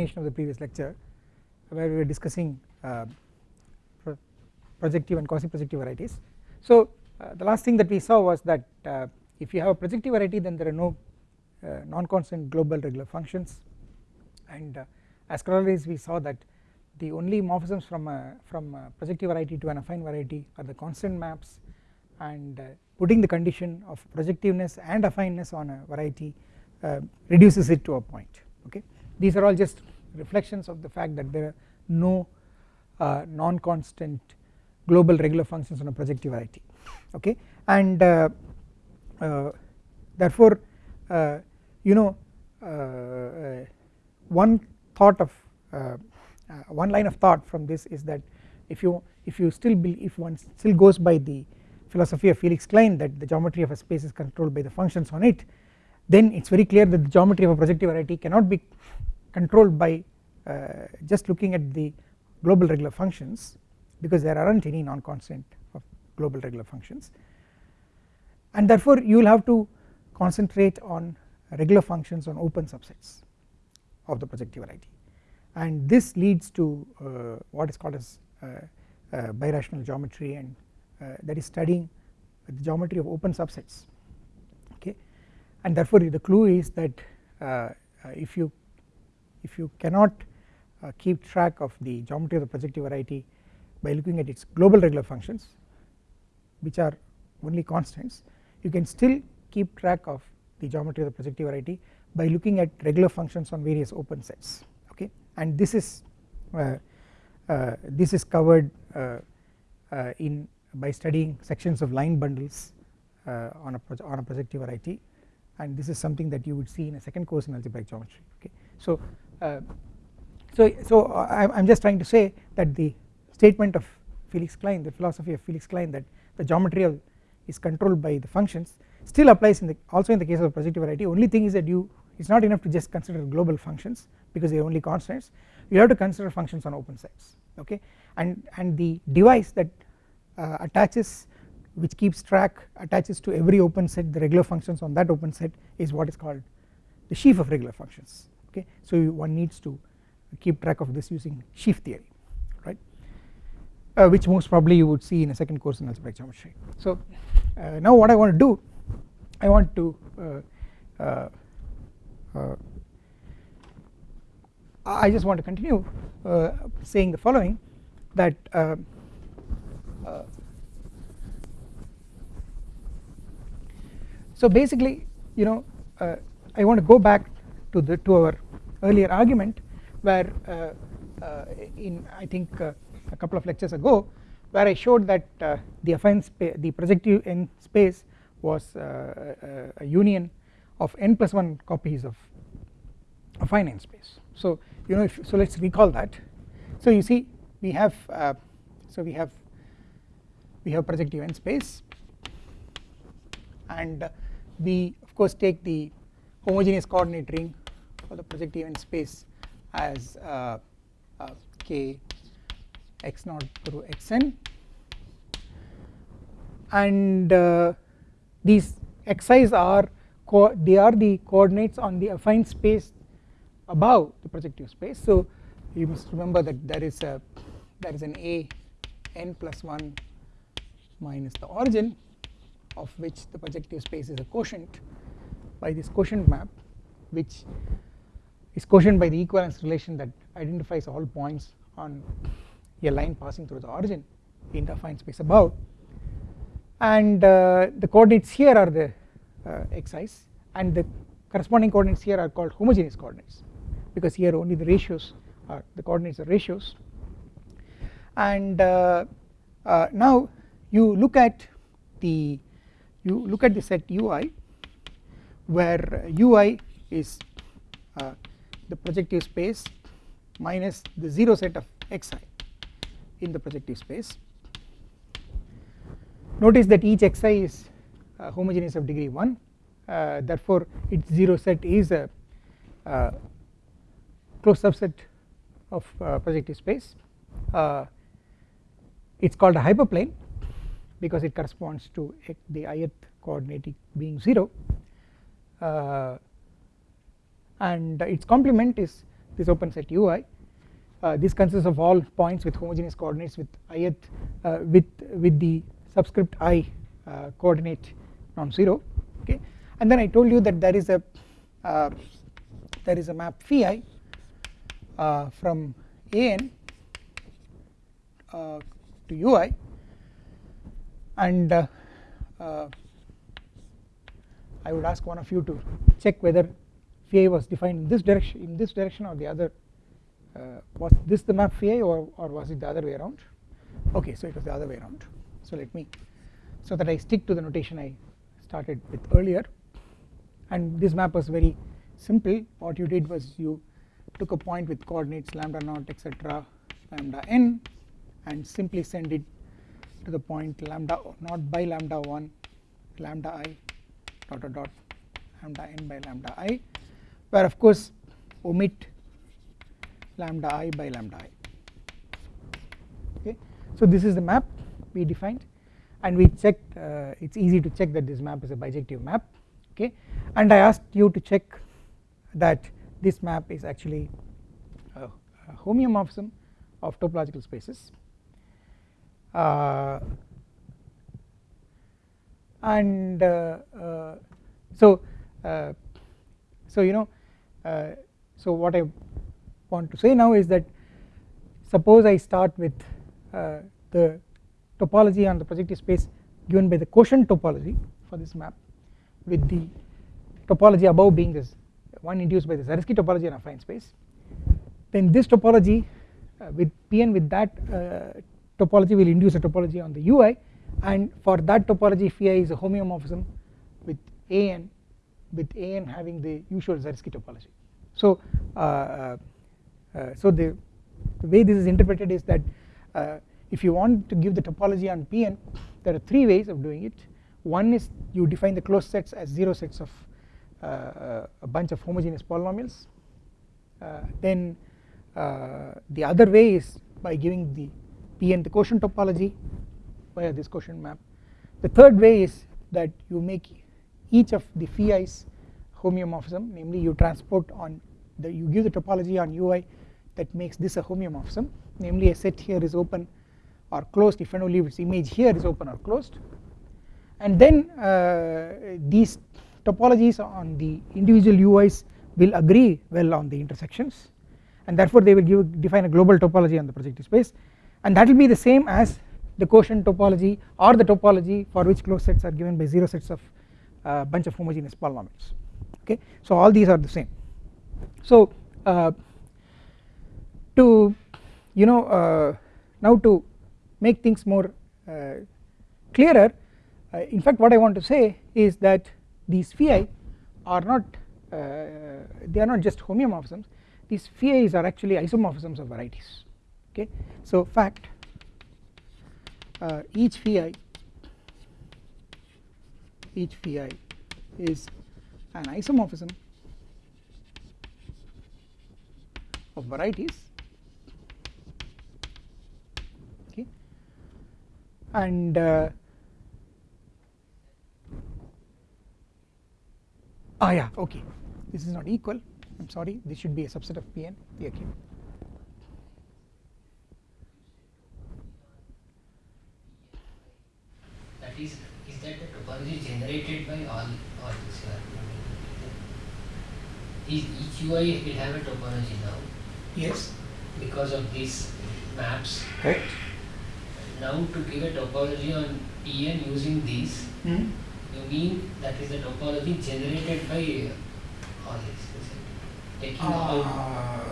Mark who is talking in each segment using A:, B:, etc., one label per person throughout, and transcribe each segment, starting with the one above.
A: continuation of the previous lecture where we were discussing uh, pro projective and quasi projective varieties. So uh, the last thing that we saw was that uh, if you have a projective variety then there are no uh, non-constant global regular functions. And uh, as corollaries we saw that the only morphisms from a, from a projective variety to an affine variety are the constant maps and uh, putting the condition of projectiveness and affineness on a variety reduces it to a point okay these are all just reflections of the fact that there are no uh, non-constant global regular functions on a projective variety okay? And uh, uh, therefore uh, you know one thought of one line of thought from this is that if you if you still if one still goes by the philosophy of Felix Klein that the geometry of a space is controlled by the functions on it then it is very clear that the geometry of a projective variety cannot be controlled by uh, just looking at the global regular functions because there aren't any non-constant of global regular functions. And therefore you will have to concentrate on regular functions on open subsets of the projective variety. And this leads to uh, what is called as uh, uh, birational geometry and uh, that is studying the geometry of open subsets and therefore the clue is that uh, uh, if you if you cannot keep track of the geometry of the projective variety by looking at its global regular functions which are only constants you can still keep track of the geometry of the projective variety by looking at regular functions on various open sets okay? And this is uh, uh, this is covered uh, in by studying sections of line bundles uh, on a on a projective variety and this is something that you would see in a second course in algebraic geometry okay? So uh, so so I am just trying to say that the statement of Felix Klein the philosophy of Felix Klein that the geometry of is controlled by the functions still applies in the also in the case of projective variety. Only thing is that you it is not enough to just consider global functions because they are only constants. You have to consider functions on open sets okay? And and the device that uh, attaches which keeps track attaches to every open set. The regular functions on that open set is what is called the sheaf of regular functions. Okay? So one needs to keep track of this using sheaf theory right? Uh, which most probably you would see in a second course in algebraic geometry. So uh, now what I want to do I want to uh, uh, uh, I just want to continue saying the following that so basically you know uh, I want to go back to the to our earlier argument where uh, uh in I think uh, a couple of lectures ago where I showed that uh, the affine the projective n space was a union of n plus 1 copies of affine n space. So you know if so let us recall that. So you see we have so we have we have projective n space and we of course take the homogeneous coordinate ring for the projective n space as uh, uh, k x naught through xn. And uh, these xi's are they are the coordinates on the affine space above the projective space. So you must remember that there is a there is an a n plus 1 minus the origin of which the projective space is a quotient by this quotient map which is quotient by the equivalence relation that identifies all points on a line passing through the origin in the affine space above. And uh, the coordinates here are the uh, xi's and the corresponding coordinates here are called homogeneous coordinates because here only the ratios are the coordinates are ratios. And uh, uh now you look at the you look at the set ui where ui is uh, the projective space minus the 0 set of xi in the projective space. Notice that each xi is uh, homogeneous of degree 1 uh, therefore its 0 set is a uh, closed subset of uh, projective space. Uh, it is called a hyperplane because it corresponds to the ith coordinate being 0 uh, and its complement is this open set ui uh, this consists of all points with homogeneous coordinates with ith uh, with with the subscript i uh, coordinate non-zero okay? And then I told you that there is a uh, there is a map phi uh, from an to ui and uh, uh, I would ask one of you to check whether phi was defined in this direction in this direction or the other. Uh, was this the map phi or, or was it the other way around? Okay so it was the other way around. So let me so that I stick to the notation I started with earlier. And this map was very simple. What you did was you took a point with coordinates lambda naught etc lambda n and simply send it to the point lambda not by lambda 1 lambda i dot dot dot lambda n by lambda i where of course omit lambda i by lambda i. Okay? So this is the map we defined and we checked uh, it's easy to check that this map is a bijective map. Okay? And I asked you to check that this map is actually a, a homeomorphism of topological spaces and uh, uh, so uh, so you know uh, so what I want to say now is that suppose I start with the topology on the projective space given by the quotient topology for this map with the topology above being this one induced by the Zariski topology in affine space. Then this topology uh, with Pn with that uh, topology will induce a topology on the ui and for that topology phi is a homeomorphism with an with an having the usual Zariski topology. So uh, uh, uh, so the, the, way this is interpreted is that uh, if you want to give the topology on Pn there are three ways of doing it. One is you define the closed sets as 0 sets of uh, uh, a bunch of homogeneous polynomials. Uh, then the other way is by giving the Pn the quotient topology via this quotient map. The third way is that you make each of the phi's homeomorphism namely you transport on the you give the topology on ui that makes this a homeomorphism. Namely a set here is open or closed if and only if its image here is open or closed. And then uh, these topologies on the individual UIs will agree well on the intersections and therefore they will give define a global topology on the projective space and that will be the same as the quotient topology or the topology for which closed sets are given by 0 sets of uh, bunch of homogeneous polynomials. Okay? So all these are the same. So uh, to you know uh, now to make things more uh, clearer uh, in fact what I want to say is that these phi are not uh, they are not just homeomorphisms. These phi's are actually isomorphisms of varieties okay? So fact uh, each phi each phi is an isomorphism of varieties. Okay? And uh, ah yeah okay. This is not equal. I am sorry. This should be a subset of Pn okay
B: that is is that the topology generated by all all this is each UI will have a topology now.
A: Yes.
B: Because of these maps.
A: Correct.
B: Now to give a topology on Pn using these
A: hmm?
B: You mean that is the topology generated by all this, taking uh, out.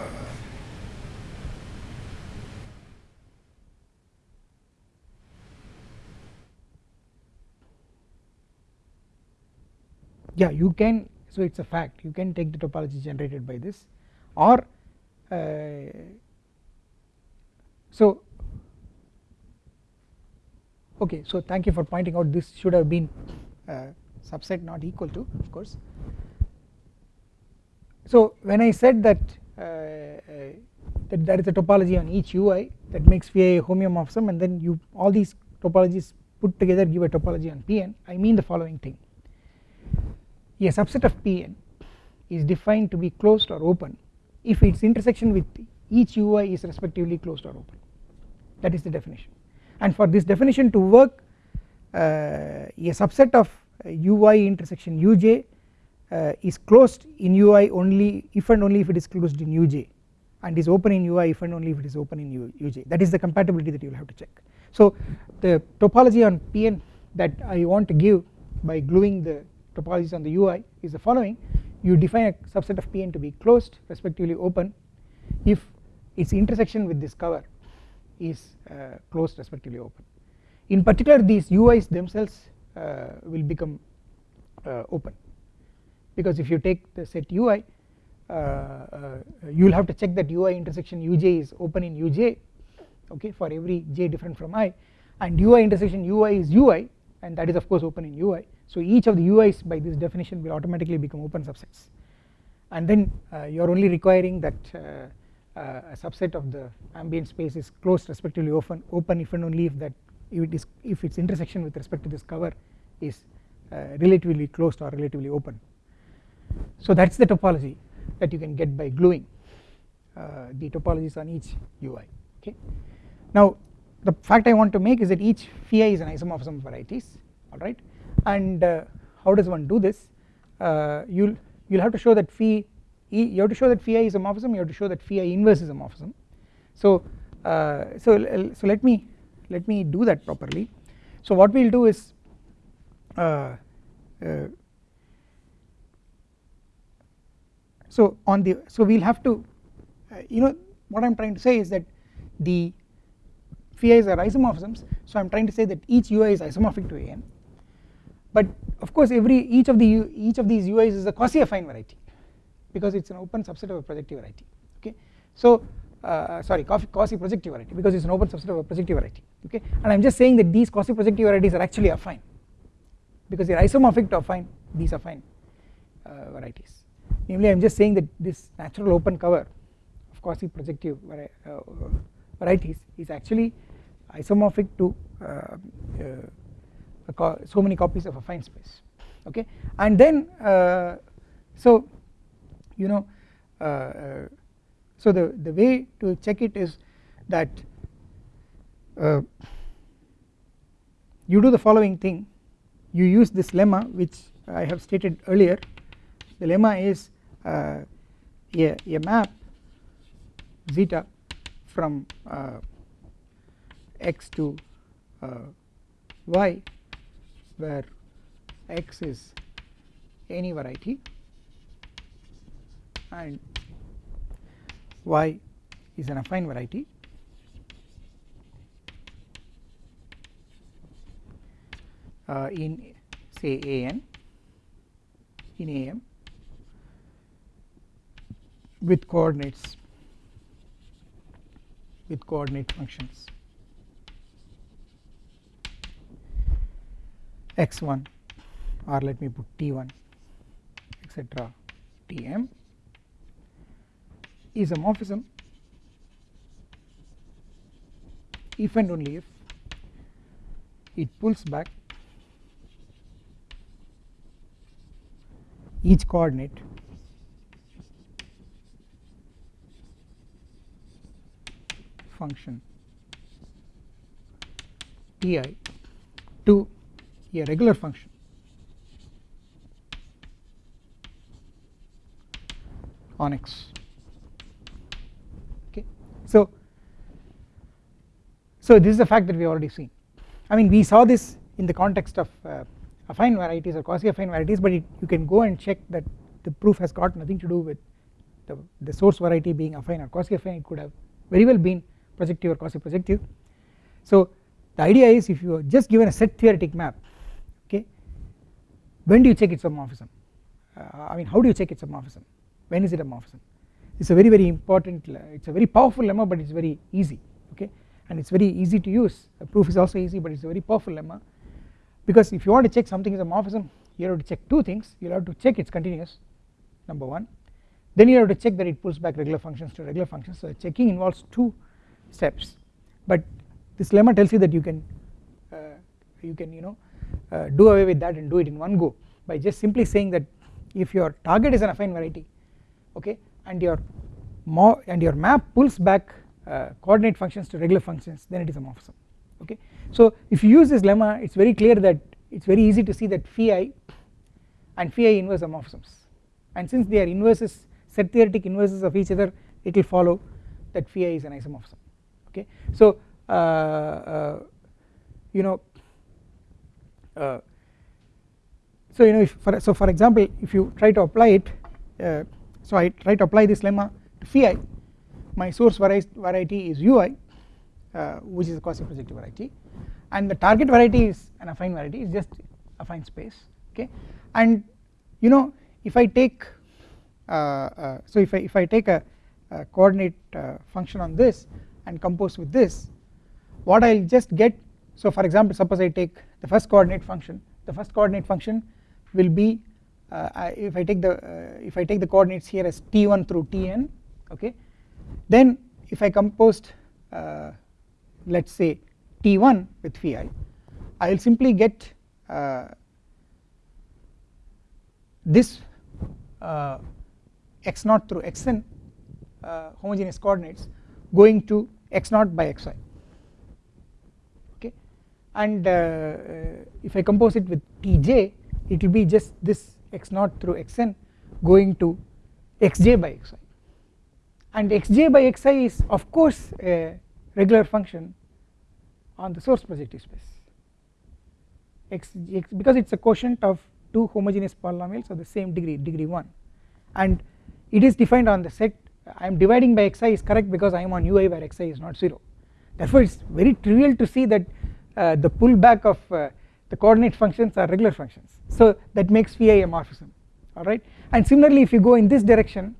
A: Yeah, you can. So it's a fact. You can take the topology generated by this, or uh, so. Okay, so thank you for pointing out. This should have been uh, subset not equal to of course. So when I said that uh, uh, that there is a topology on each UI that makes phi a homeomorphism and then you all these topologies put together give a topology on Pn I mean the following thing a subset of Pn is defined to be closed or open if its intersection with each ui is respectively closed or open. That is the definition. And for this definition to work uh, a subset of ui intersection uj uh, is closed in ui only if and only if it is closed in uj and is open in ui if and only if it is open in uj that is the compatibility that you will have to check. So the topology on Pn that I want to give by gluing the topologies on the ui is the following. You define a subset of Pn to be closed respectively open. If its intersection with this cover is uh, closed respectively open. In particular these uis themselves uh, will become uh, open. Because if you take the set ui uh, uh, you will have to check that ui intersection uj is open in uj okay for every j different from i. And ui intersection ui is ui and that is of course open in ui so each of the uis by this definition will automatically become open subsets. And then uh, you are only requiring that a subset of the ambient space is closed respectively open open if and only if that if it is if its intersection with respect to this cover is uh, relatively closed or relatively open. So that is the topology that you can get by gluing uh, the topologies on each ui okay? Now the fact I want to make is that each phi is an isomorphism of varieties alright and uh, how does one do this? Uh, you'll you'll have to show that phi you have to show that phi is a morphism you have to show that phi inverse is a morphism. So uh, so so let me let me do that properly. So what we will do is so on the so we will have to uh, you know what I am trying to say is that the phi i's are isomorphisms so I am trying to say that each ui is isomorphic to an but of course every each of the each of these uis is a quasi affine variety because it is an open subset of a projective variety okay? So uh, sorry quasi projective variety because it is an open subset of a projective variety okay? And I am just saying that these quasi projective varieties are actually affine because they are isomorphic to affine these affine uh, varieties. Namely I am just saying that this natural open cover of quasi projective vari uh, varieties is actually isomorphic to uh, uh, so many copies of affine space okay? And then uh, so you know so the the way to check it is that uh, you do the following thing. You use this lemma which I have stated earlier. The lemma is uh, a, a map zeta from uh, x to uh, y where x is any variety. And y is an affine variety. Uh, in say an in am with coordinates with coordinate functions x1 or let me put t1 etc tm is a morphism. If and only if it pulls back each coordinate function ti to a regular function. On x. Okay. So so this is a fact that we already seen. I mean we saw this in the context of uh, affine varieties or quasi affine varieties but it, you can go and check that the proof has got nothing to do with the, the source variety being affine or quasi affine. It could have very well been projective or quasi projective so the idea is if you are just given a set theoretic map when do you check its homomorphism uh, I mean how do you check its a morphism when is it a morphism? It's a very very important it's a very powerful lemma but it's very easy okay? And it's very easy to use. The proof is also easy but it's a very powerful lemma. Because if you want to check something is a morphism you have to check two things. You have to check it's continuous number one. Then you have to check that it pulls back regular functions to regular functions. So checking involves two steps. But this lemma tells you that you can uh, you can you know uh, do away with that and do it in one go by just simply saying that if your target is an affine variety okay and your and your map pulls back uh, coordinate functions to regular functions then it is a morphism okay. So if you use this lemma it is very clear that it is very easy to see that phi i and phi i inverse are morphisms and since they are inverses set theoretic inverses of each other it will follow that phi i is an isomorphism okay. So uh, uh, you know uh, so you know if for so for example if you try to apply it uh, so I try to apply this lemma to phi my source variety is ui uh, which is a quasi projective variety. And the target variety is an affine variety is just affine space okay? And you know if I take uh, uh, so if I if I take a, a coordinate uh, function on this and compose with this what I will just get so for example suppose I take the first coordinate function the first coordinate function will be uh, if I take the uh, if I take the coordinates here as t1 through tn okay then if I composed uh, let us say t1 with phi i will simply get uh, this uh, x 0 through xn uh, homogeneous coordinates going to x 0 by xi and uh, uh, if I compose it with tj it will be just this x 0 through xn going to xj by xi. And xj by xi is of course a regular function on the source projective space. X, x because it is a quotient of two homogeneous polynomials of the same degree degree 1 and it is defined on the set I am dividing by xi is correct because I am on ui where xi is not 0 therefore it is very trivial to see that the pullback of uh, the coordinate functions are regular functions. So that makes phi a morphism alright? And similarly if you go in this direction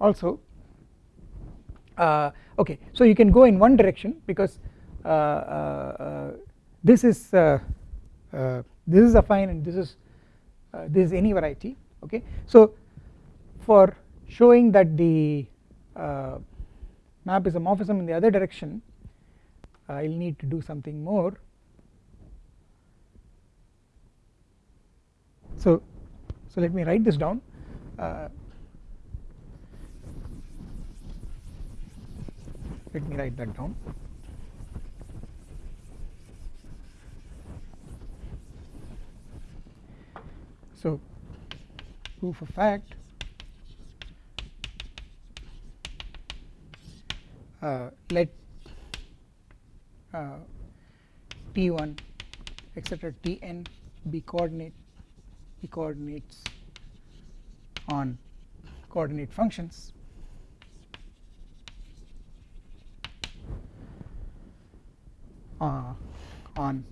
A: also uh, okay so you can go in one direction because uh, uh, uh, this is this is affine and this is this is any variety okay? So for showing that the map is a morphism in the other direction I will need to do something more so so let me write this down. Uh, let me write that down. So proof of fact uh, let uh, t1 etc tn be coordinate be coordinates on coordinate functions. Uh, on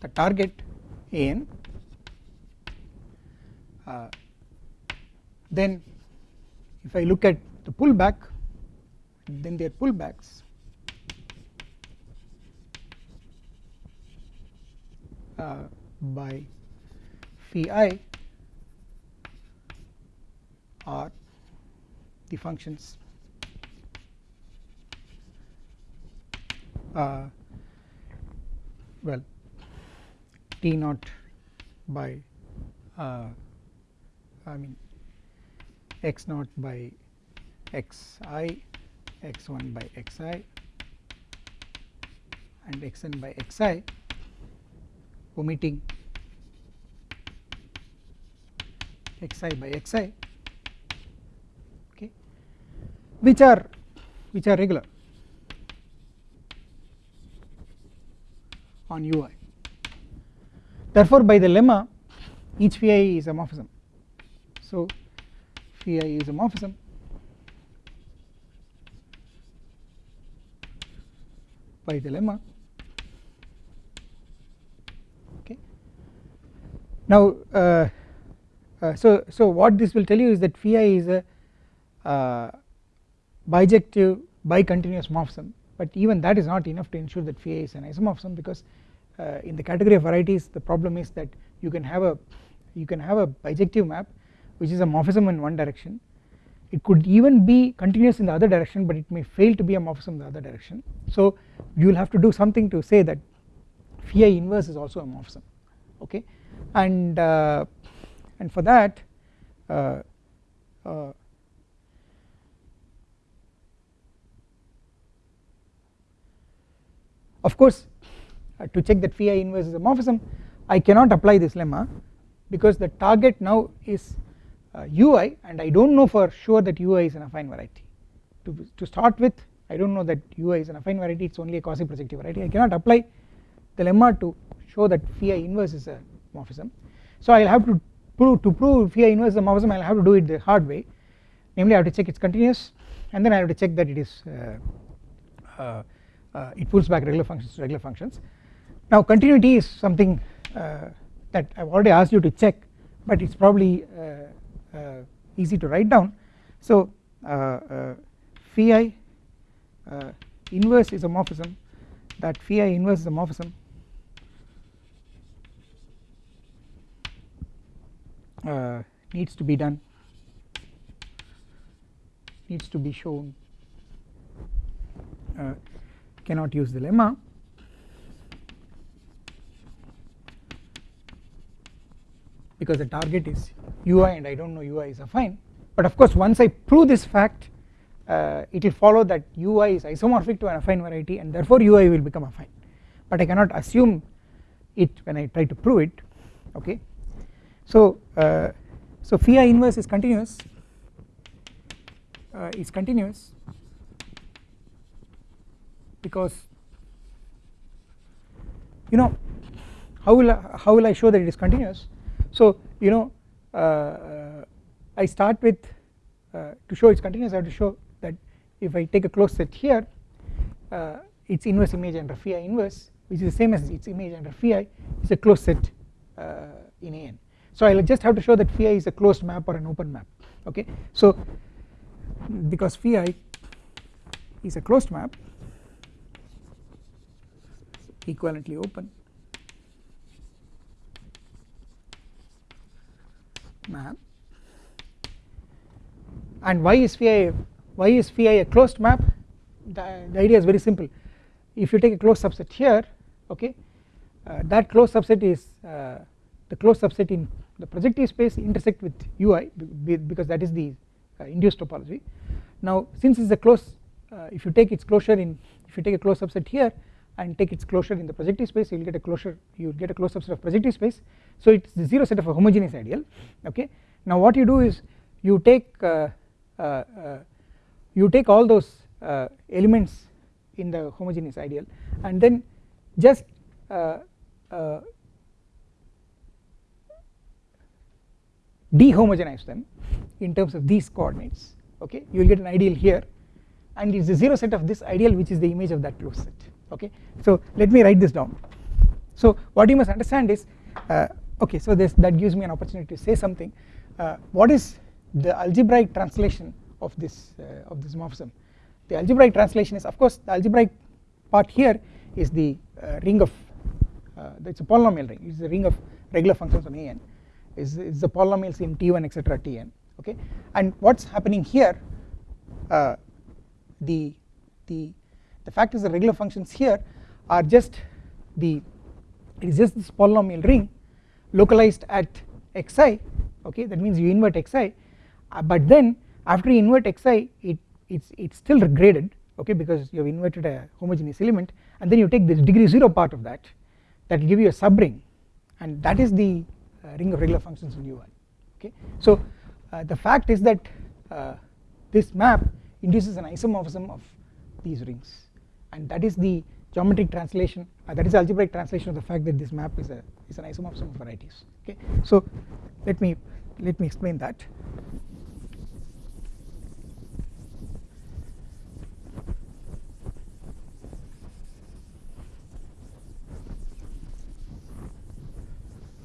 A: the target an uh, then if I look at the pullback then their pullbacks. Uh, by phi i are the functions uh, well t naught by uh, I mean x naught by xi x1 by xi and xn by xi omitting xi by xi. Okay. Which are which are regular? On ui therefore by the lemma each phi is a morphism so phi is a morphism by the lemma. Okay. Now uh, uh, so so what this will tell you is that phi is a uh, bijective bicontinuous morphism. But even that is not enough to ensure that phi is an isomorphism because uh, in the category of varieties the problem is that you can have a you can have a bijective map which is a morphism in one direction. It could even be continuous in the other direction but it may fail to be a morphism in the other direction. So you will have to do something to say that phi inverse is also a morphism. Okay? And uh, and for that uh, uh, of course uh, to check that phi inverse is a morphism I cannot apply this lemma because the target now is uh, ui and I do not know for sure that ui is an affine variety. To, to start with I do not know that ui is an affine variety. It is only a quasi projective variety. I cannot apply the lemma to show that phi inverse is uh, a morphism so I will have to prove to prove phi inverse is a morphism I will have to do it the hard way. Namely I have to check it is continuous and then I have to check that it is uh, uh, uh, it pulls back regular functions to regular functions. Now continuity is something uh, that I have already asked you to check but it is probably uh, uh, easy to write down. So phi inverse is a morphism. That phi inverse is a morphism needs to be done needs to be shown. Uh, cannot use the lemma. Because the target is ui and I do not know ui is affine but of course once I prove this fact uh, it will follow that ui is isomorphic to an affine variety and therefore ui will become affine but I cannot assume it when I try to prove it okay so uh, so phi inverse is continuous uh, is continuous because you know how will I, how will I show that it is continuous? So you know uh, uh, I start with uh, to show it is continuous I have to show that if I take a closed set here uh, its inverse image under phi inverse which is the same as its image under phi is a closed set uh, in an so I will just have to show that phi is a closed map or an open map okay? So because phi is a closed map equivalently open map. And why is phi why is phi a closed map? The, the idea is very simple. If you take a closed subset here okay uh, that closed subset is uh, the closed subset in the projective space intersect with ui because that is the uh, induced topology. Now since it is a close uh, if you take its closure in if you take a closed subset here and take its closure in the projective space you will get a closure you will get a closed subset of projective space. So it is the 0 set of a homogeneous ideal okay? Now what you do is you take uh, uh, uh, you take all those uh, elements in the homogeneous ideal and then just dehomogenize them in terms of these coordinates. Okay? You will get an ideal here. And it is the 0 set of this ideal which is the image of that closed set. Okay? So let me write this down. So what you must understand is uh, okay so this that gives me an opportunity to say something. Uh, what is the algebraic translation of this uh, of this morphism? The algebraic translation is of course the algebraic part here is the uh, ring of uh, it's a polynomial ring. It's the ring of regular functions on an is, is the polynomials in t1 etc tn okay? And what's happening here uh, the the the fact is the regular functions here are just the it is just this polynomial ring localized at xi okay? That means you invert xi uh, but then after you invert xi it it's it's still graded okay? Because you have inverted a homogeneous element and then you take this degree 0 part of that that will give you a subring. And that is the ring of regular functions in ui okay? So uh, the fact is that uh, this map induces an isomorphism of these rings. And that is the geometric translation uh, that is algebraic translation of the fact that this map is a is an isomorphism of varieties okay? So let me let me explain that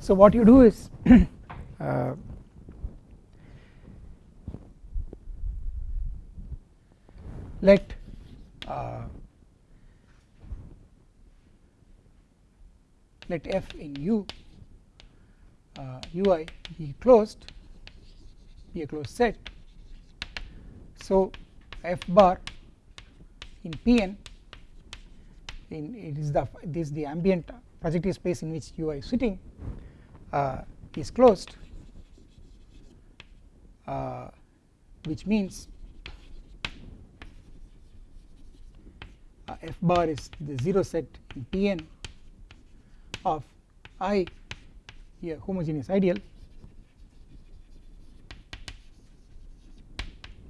A: So what you do is uh, let uh, let f in u uh, ui be closed be a closed set. So f bar in Pn in it is the this is the ambient projective space in which ui is sitting. uh, is closed uh, which means uh, f bar is the 0 set in Tn of I a homogeneous ideal.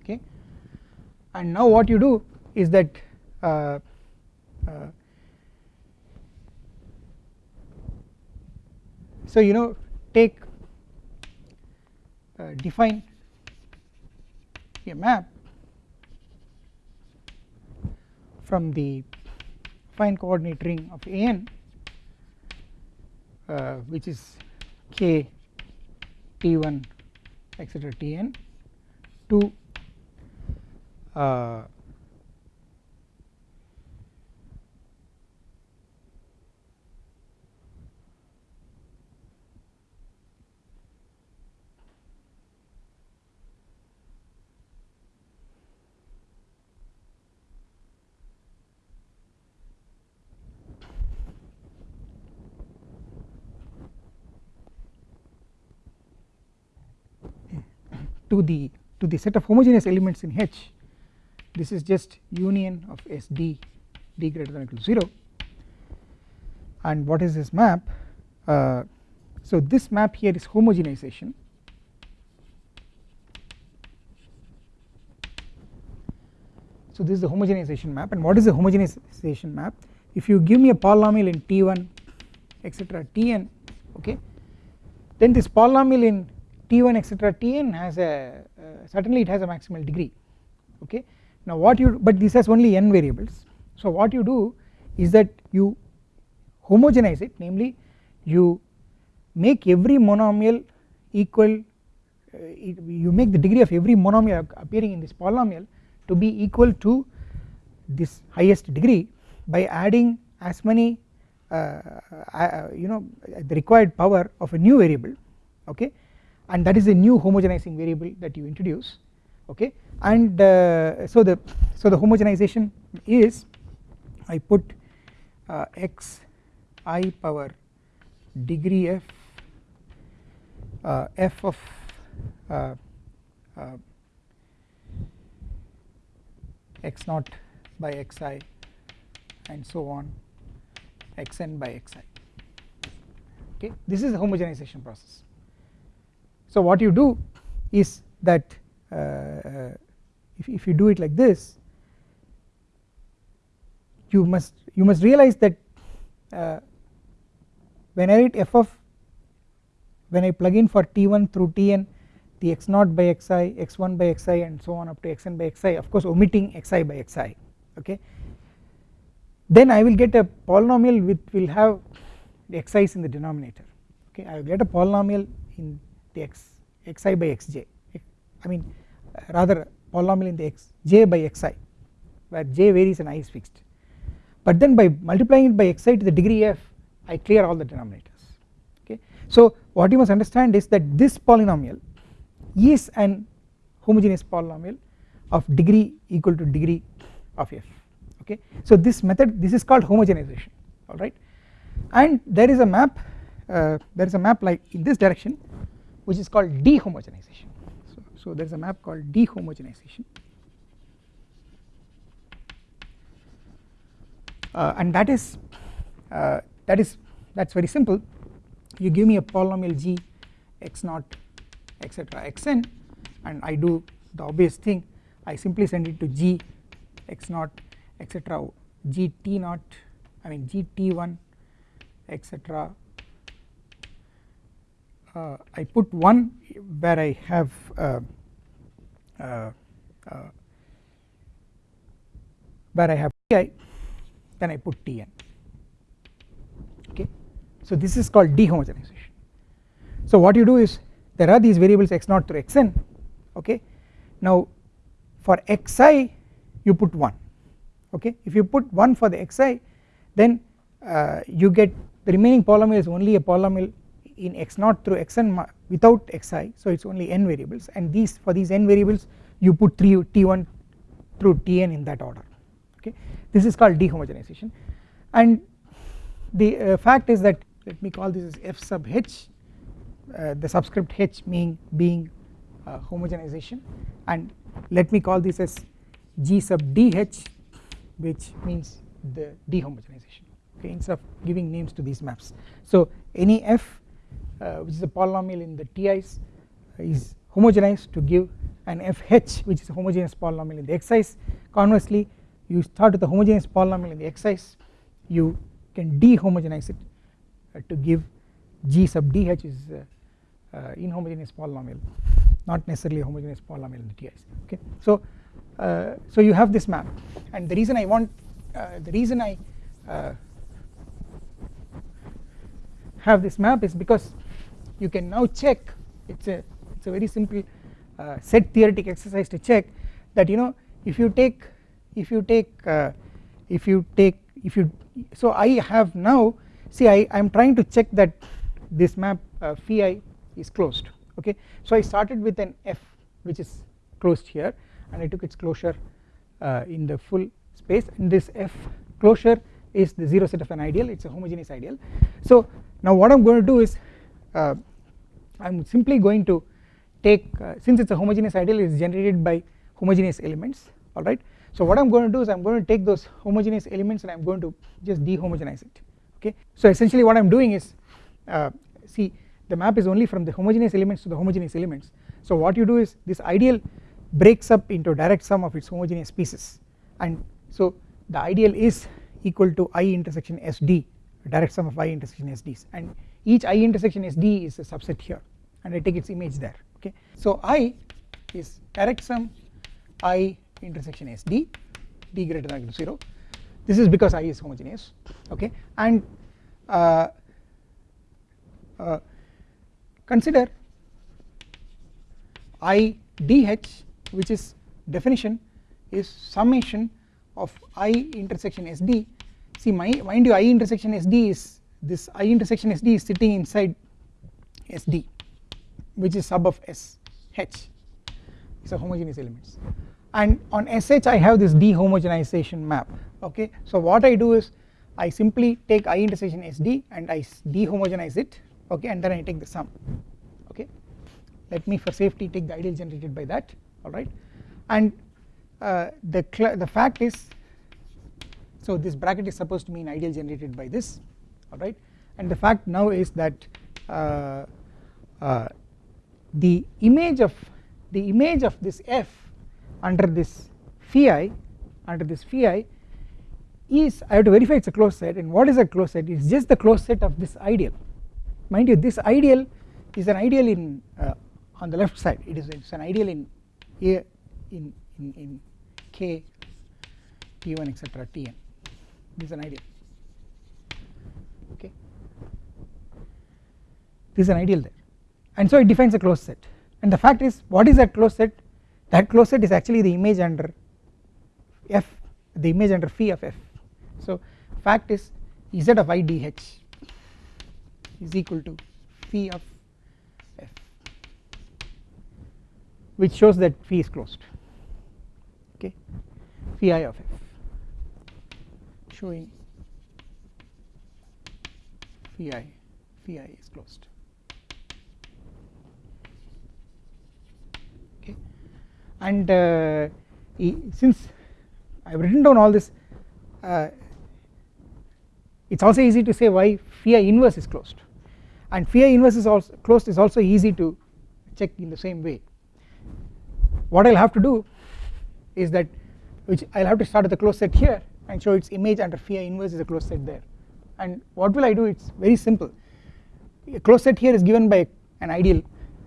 A: Okay. And now what you do is that uh, uh, so you know take uh, define a map from the affine coordinate ring of an uh, which is k t1 etc tn to uh, to the to the set of homogeneous elements in H this is just union of S d d greater than or equal to 0 and what is this map? Uh, so this map here is homogenization. So this is the homogenization map. And what is the homogenization map? If you give me a polynomial in T1 etc Tn okay then this polynomial in T1 etc Tn has a uh, certainly it has a maximal degree okay? Now what you but this has only n variables. So what you do is that you homogenize it namely you make every monomial equal uh, you make the degree of every monomial appearing in this polynomial to be equal to this highest degree by adding as many uh, uh, you know the required power of a new variable okay and that is a new homogenizing variable that you introduce okay? And uh, so the so the homogenization is I put uh, x i power degree f uh, f of uh, uh, x naught by xi and so on xn by xi okay? This is the homogenization process so what you do is that uh, uh, if, if you do it like this you must you must realize that uh, when I write f of when I plug in for t1 through tn the x0 by xi x1 by xi and so on up to xn by xi of course omitting xi by xi okay? Then I will get a polynomial which will have xi's in the denominator okay? I will get a polynomial in x xi by xj I mean rather polynomial in the x j by xi where j varies and i is fixed. But then by multiplying it by xi to the degree f I clear all the denominators. Okay? So what you must understand is that this polynomial is an homogeneous polynomial of degree equal to degree of f. Okay? So this method this is called homogenization. Alright and there is a map uh, there is a map like in this direction which is called dehomogenization so, so there is a map called dehomogenization. Uh, and that is uh, that is that is very simple. You give me a polynomial g x naught etc xn and I do the obvious thing. I simply send it to g x naught etc g t naught I mean g t1 etc uh, I put 1 where I have uh, uh, uh where I have Ti then I put Tn okay? So this is called dehomogenization. So what you do is there are these variables x0 through xn okay? Now for xi you put 1 okay? If you put 1 for the xi then uh, you get the remaining polynomial is only a polynomial in x0 through xn without xi so it is only n variables. And these for these n variables you put 3 t1 through tn in that order. Okay? This is called dehomogenization. And the uh, fact is that let me call this as f sub h uh, the subscript h mean being uh, homogenization. And let me call this as g sub dh which means the dehomogenization. Okay? Instead of giving names to these maps. So any f which is a polynomial in the TIs is homogenized to give an fh which is a homogeneous polynomial in the xi's conversely you start with a homogeneous polynomial in the xi's you can dehomogenize it uh, to give g sub dh is uh, uh, inhomogeneous polynomial not necessarily a homogeneous polynomial in the TIs okay. So uh, so you have this map. And the reason I want uh, the reason I uh, have this map is because you can now check it's a it's a very simple uh, set theoretic exercise to check that you know if you take if you take uh, if you take if you so I have now see I I am trying to check that this map uh, phi is closed okay? So I started with an f which is closed here and I took its closure uh, in the full space. And this f closure is the 0 set of an ideal. It is a homogeneous ideal. So now what I am going to do is I am simply going to take uh, since it is a homogeneous ideal it is generated by homogeneous elements alright? So what I am going to do is I am going to take those homogeneous elements and I am going to just dehomogenize it okay? So essentially what I am doing is uh, see the map is only from the homogeneous elements to the homogeneous elements. So what you do is this ideal breaks up into direct sum of its homogeneous pieces. And so the ideal is equal to i intersection sd direct sum of i intersection sd's and each i intersection sd is a subset here and I take its image there okay? So i is direct sum i intersection sd d greater than equal to 0 this is because i is homogeneous okay? And uh, uh, consider i dh which is definition is summation of i intersection sd see my mind you i intersection sd is this i intersection sd is sitting inside sd which is sub of s h. A homogeneous elements. And on sh I have this dehomogenization map okay? So what I do is I simply take i intersection sd and I dehomogenize it okay? And then I take the sum okay? Let me for safety take the ideal generated by that alright and uh, the the fact is so this bracket is supposed to mean ideal generated by this alright and the fact now is that uh, uh, the image of the image of this f under this phi i under this phi i is I have to verify it is a closed set. And what is a closed set? It is just the closed set of this ideal. Mind you this ideal is an ideal in uh, on the left side. It is it's an ideal in a in in, in k t1 etc tn this is an ideal okay this is an ideal there and so it defines a closed set. And the fact is what is that closed set? That closed set is actually the image under f the image under phi of f. So fact is z of i dh is equal to phi of f which shows that phi is closed. Okay? Phi i of f showing phi i phi i is closed and uh, since I have written down all this uh, it is also easy to say why phi inverse is closed. And phi inverse is also closed is also easy to check in the same way. What I will have to do is that which I will have to start with a closed set here and show its image under phi inverse is a closed set there. And what will I do? It is very simple. A closed set here is given by an ideal.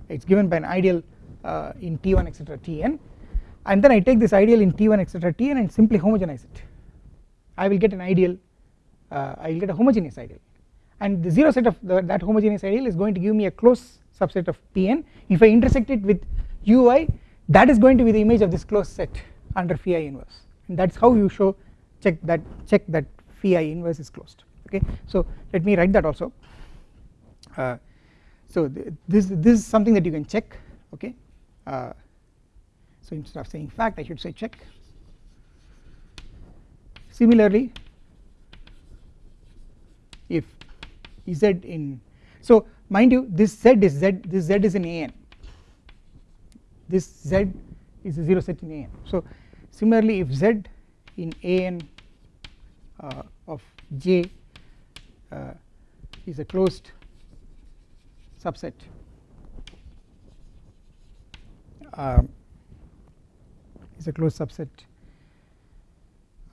A: It is given by an ideal uh, in T1 etc Tn and then I take this ideal in T1 etc Tn and simply homogenize it. I will get an ideal uh, I will get a homogeneous ideal. And the 0 set of the, that homogeneous ideal is going to give me a close subset of Pn if I intersect it with ui that is going to be the image of this closed set under phi inverse. And that is how you show check that check that phi inverse is closed. Okay? So let me write that also. Uh, so th this this is something that you can check. Okay uh, so instead of saying fact I should say check. Similarly if z in so mind you this z is z this z is in an this z is a 0 set in an so similarly if z in an uh, of J uh, is a closed subset um, is a closed subset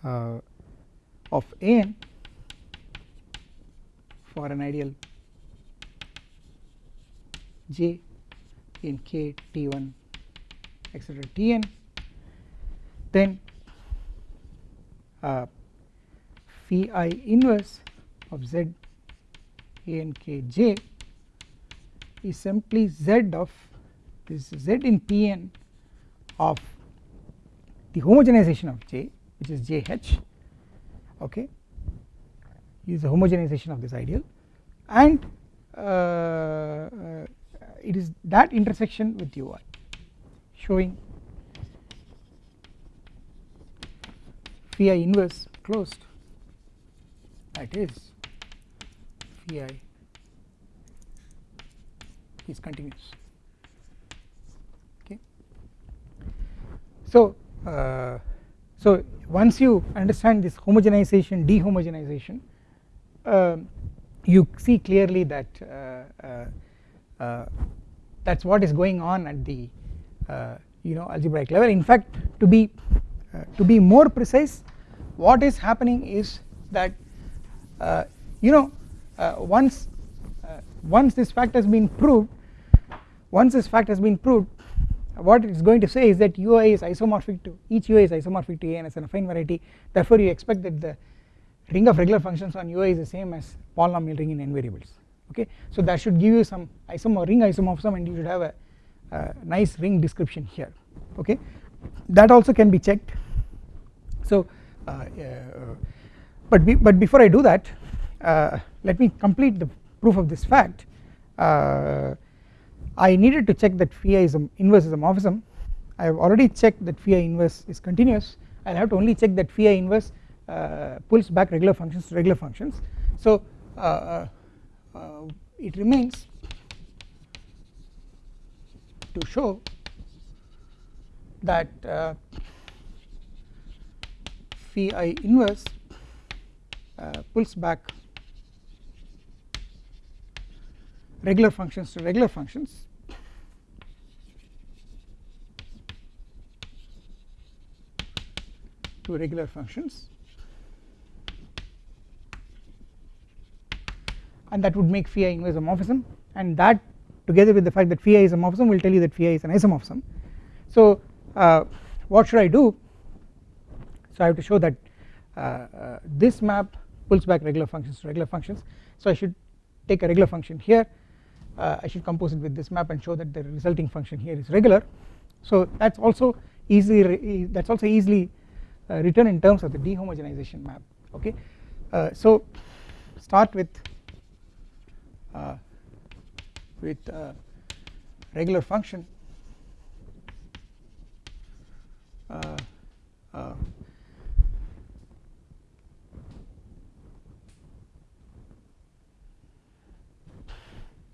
A: uh, of an for an ideal j in k t1 etc tn then uh, phi i inverse of z a n k j is simply z of this z in Pn of the homogenization of J which is JH okay is the homogenization of this ideal. And uh, uh, it is that intersection with ui showing phi inverse closed. That is phi is continuous So, uh, so once you understand this homogenization dehomogenization uh, you see clearly that uh, uh, uh that is what is going on at the uh, you know algebraic level. In fact to be to be more precise what is happening is that you know once once this fact has been proved once this fact has been proved what it is going to say is that ui is isomorphic to each ui is isomorphic to a and as an affine variety. Therefore you expect that the ring of regular functions on ui is the same as polynomial ring in n variables okay? So that should give you some isomorph ring isomorphism and you should have a, a nice ring description here okay? That also can be checked. So uh, uh, but be, but before I do that uh, let me complete the proof of this fact. Uh, I needed to check that phi is a inverse is a morphism I have already checked that phi inverse is continuous. I will have to only check that phi inverse uh, pulls back regular functions to regular functions. So uh, uh, uh it remains to show that uh, phi i inverse uh, pulls back regular functions to regular functions to regular functions. And that would make phi inverse isomorphism. And that together with the fact that phi is isomorphism will tell you that phi is an isomorphism. So uh, what should I do? So I have to show that uh, uh, this map pulls back regular functions to regular functions. So I should take a regular function here. Uh, I should compose it with this map and show that the resulting function here is regular. So that is also easily that is also easily written in terms of the dehomogenization map okay? Uh, so start with uh, with uh, regular function. Uh,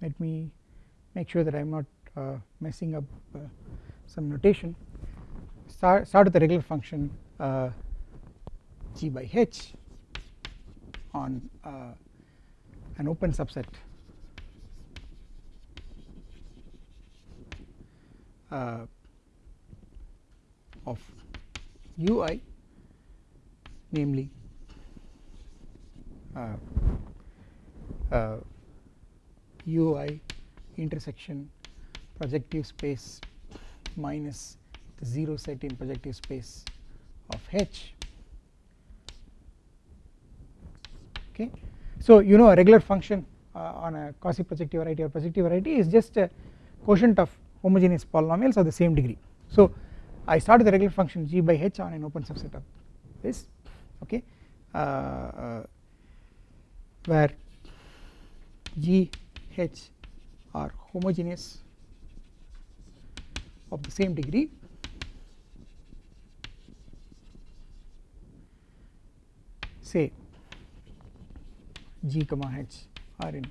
A: let me make sure that I am not uh, messing up uh, some notation. Start, start with the regular function. uh, g by h on uh, an open subset. Uh, of ui namely uh, ui intersection projective space minus the 0 set in projective space of h okay. So you know a regular function uh, on a quasi projective variety or projective variety is just a quotient of homogeneous polynomials of the same degree. So I start with the regular function g by h on an open subset of this okay uh, uh, where g H are homogeneous of the same degree say G comma H are in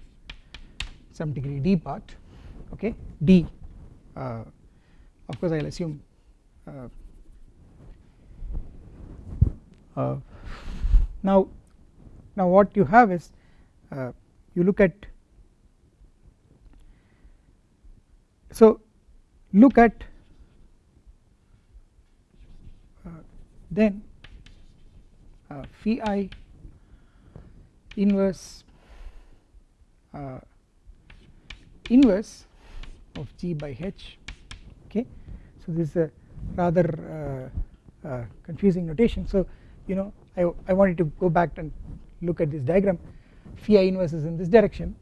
A: some degree D part okay? D uh, of course I will assume uh, uh, now now what you have is uh, you look at so look at uh, then uh, phi i inverse uh, inverse of g by h okay? So this is a rather uh, uh, confusing notation. So you know I, I wanted to go back and look at this diagram. Phi i inverse is in this direction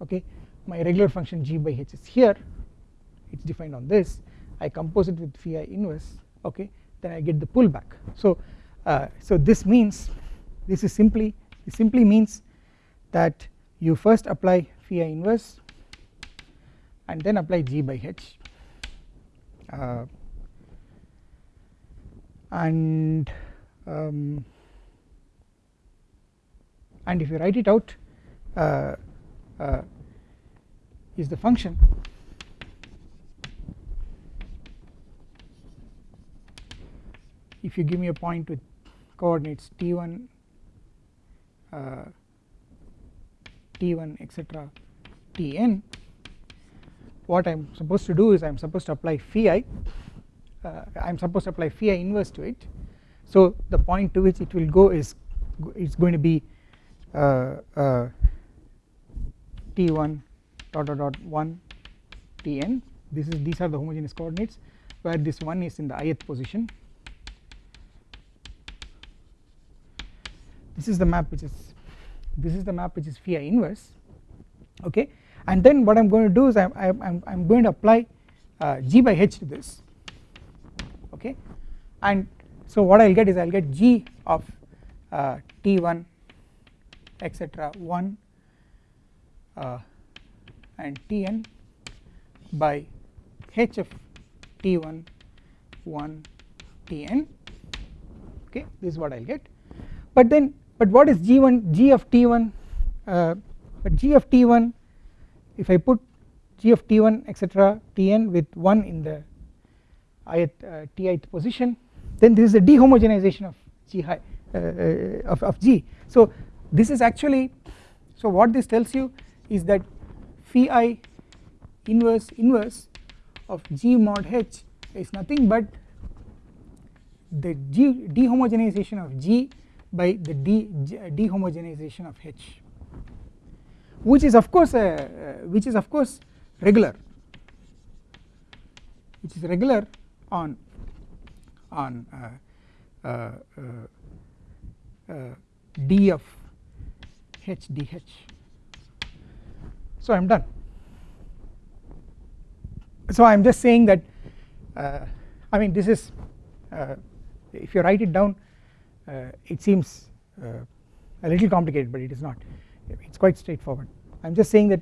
A: okay? My regular function g by h is here. It is defined on this. I compose it with phi i inverse okay? Then I get the pullback. So uh, so this means this is simply this simply means that you first apply phi inverse and then apply g by h. Uh, and um, and if you write it out uh, uh, is the function if you give me a point with coordinates t1 uh, t1 etc tn what I am supposed to do is I am supposed to apply phi i uh, I am supposed to apply phi inverse to it. So the point to which it will go is it's going to be uh, uh, t1 dot dot dot 1 tn this is these are the homogeneous coordinates where this one is in the ith position this is the map which is this is the map which is phi inverse okay? And then what I am going to do is I am I'm, going to apply uh, g by h to this okay? And so what I will get is I will get g of uh, t1 etc 1 uh, and tn by h of t1 1 tn okay? This is what I will get. But then but what is g1 g of t1 uh, but g of t1 if I put g of t1 etc tn with 1 in the ith uh, tith position then this is a dehomogenization of g high uh, uh, of, of g. So this is actually so what this tells you is that phi i inverse inverse of g mod h is nothing but the g dehomogenization of g by the de dehomogenization of h which is of course a, uh, which is of course regular which is regular on on uh, uh, uh, uh d of h dh so I am done. So I am just saying that uh, I mean this is if you write it down Uh, it seems uh, a little complicated but it is not. It is quite straightforward. I am just saying that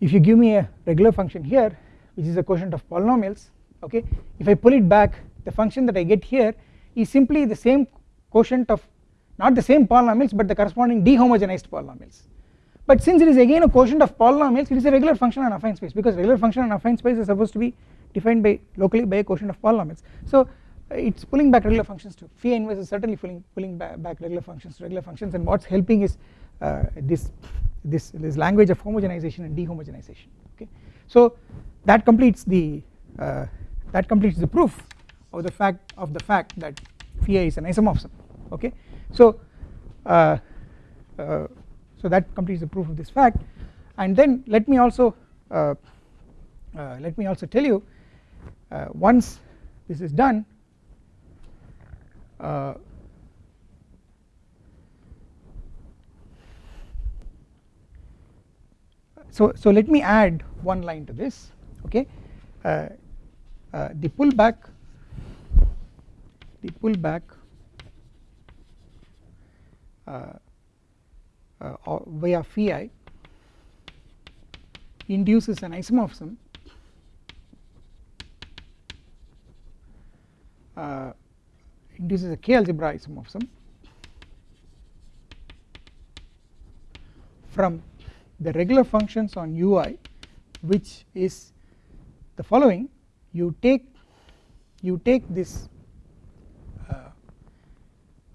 A: if you give me a regular function here which is a quotient of polynomials okay if I pull it back the function that I get here is simply the same quotient of not the same polynomials but the corresponding dehomogenized polynomials. But since it is again a quotient of polynomials it is a regular function on affine space because regular function on affine space is supposed to be defined by locally by a quotient of polynomials. So it is pulling back regular functions to phi inverse is certainly pulling pulling back, back regular functions to regular functions and what is helping is uh, this this this language of homogenization and dehomogenization okay? So that completes the uh, that completes the proof of the fact of the fact that phi is an isomorphism okay? So uh, uh, so that completes the proof of this fact. And then let me also uh, uh let me also tell you once this is done so so let me add one line to this okay? Uh, uh, the pullback the pullback uh, uh, via phi induces an isomorphism uh, induces a k algebra isomorphism from the regular functions on ui which is the following. You take you take this uh,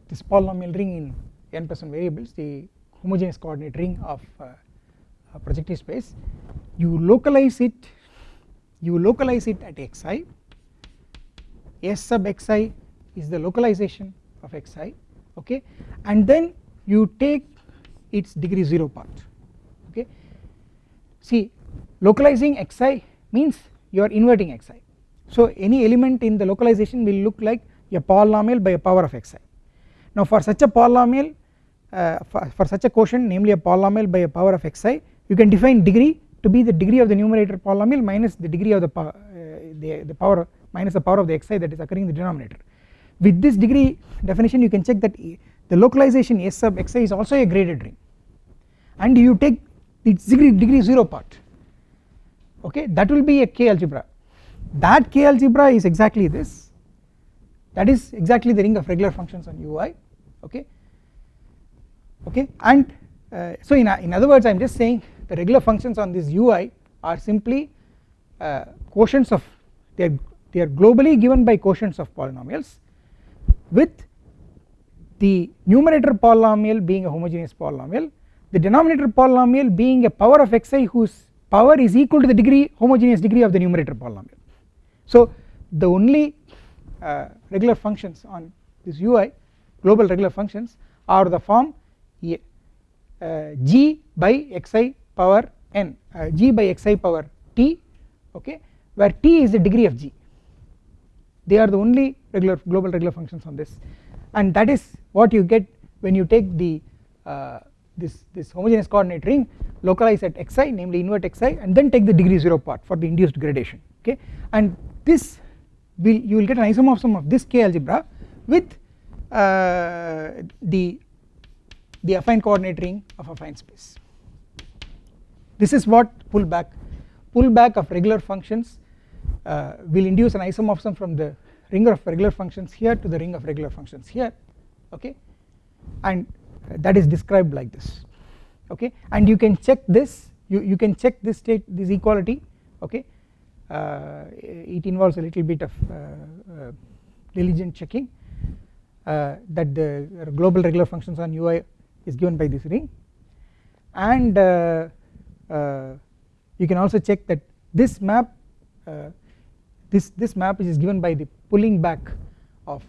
A: this polynomial ring in n plus 1 variables the homogeneous coordinate ring of uh, projective space. You localize it you localize it at xi s sub xi is the localization of xi okay? And then you take its degree 0 part okay? See localizing xi means you are inverting xi so any element in the localization will look like a polynomial by a power of xi now for such a polynomial uh, for, for such a quotient namely a polynomial by a power of xi you can define degree to be the degree of the numerator polynomial minus the degree of the, uh, the, the power minus the power of the xi that is occurring in the denominator with this degree definition you can check that the localization S sub xi is also a graded ring. And you take its degree degree 0 part. Okay that will be a k algebra. That k algebra is exactly this. That is exactly the ring of regular functions on ui okay? Okay? And uh, so in, in other words I am just saying the regular functions on this ui are simply uh, quotients of they are, they are globally given by quotients of polynomials with the numerator polynomial being a homogeneous polynomial the denominator polynomial being a power of xi whose power is equal to the degree homogeneous degree of the numerator polynomial. So the only uh, regular functions on this ui global regular functions are the form uh, g by xi power n uh, g by xi power t okay where t is the degree of g. They are the only regular global regular functions on this. And that is what you get when you take the uh, this this homogeneous coordinate ring localize at xi namely invert xi and then take the degree 0 part for the induced gradation okay? And this will you will get an isomorphism of this k algebra with uh, the the affine coordinate ring of affine space. This is what pullback pullback of regular functions uh, will induce an isomorphism from the ring of regular functions here to the ring of regular functions here okay? And that is described like this okay? And you can check this you, you can check this state this equality okay? Uh, it involves a little bit of uh, uh, diligent checking uh, that the global regular functions on ui is given by this ring. And uh, uh, you can also check that this map this this map is given by the pulling back of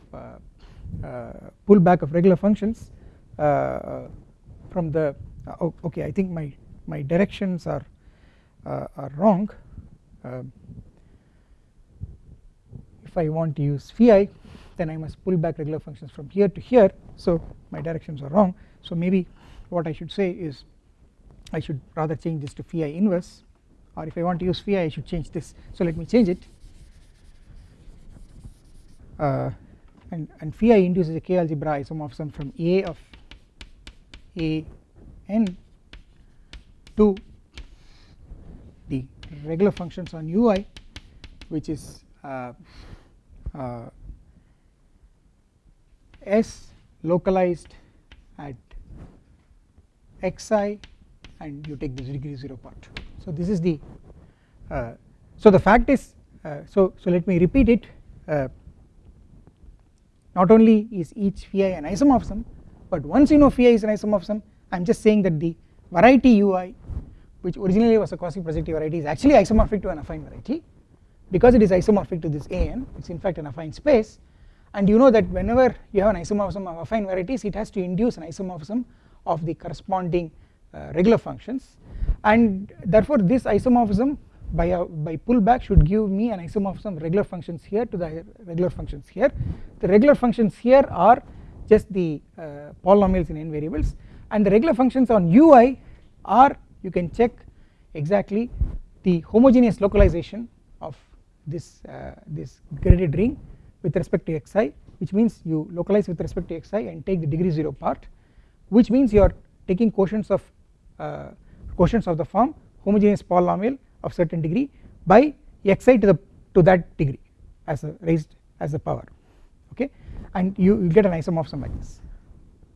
A: pull back of regular functions from the uh, okay I think my my directions are uh, are wrong. Um, if I want to use phi then I must pull back regular functions from here to here. So my directions are wrong. So maybe what I should say is I should rather change this to phi inverse or if I want to use phi I should change this. So let me change it uh, and, and phi induces a k algebra isomorphism from A of A n to the regular functions on ui which is uh, uh, s localized at xi and you take this degree 0 part. So this is the uh, so the fact is uh, so so let me repeat it. Uh, not only is each phi an isomorphism but once you know phi is an isomorphism I am just saying that the variety ui which originally was a quasi projective variety is actually isomorphic to an affine variety because it is isomorphic to this an it is in fact an affine space. And you know that whenever you have an isomorphism of affine varieties it has to induce an isomorphism of the corresponding uh, regular functions. And therefore this isomorphism by a by pullback should give me an isomorphism of regular functions here to the regular functions here. The regular functions here are just the uh, polynomials in n variables. And the regular functions on ui are you can check exactly the homogeneous localization of this uh, this graded ring with respect to xi which means you localize with respect to xi and take the degree 0 part which means you are taking quotients of uh, quotients of the form homogeneous polynomial of certain degree by xi to the to that degree as a raised as a power okay? And you, you get an isomorphism like this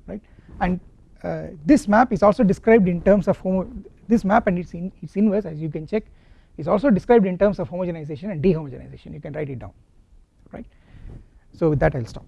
A: right? And uh, this map is also described in terms of homo this map and its in, its inverse as you can check is also described in terms of homogenization and dehomogenization. You can write it down right? So with that I will stop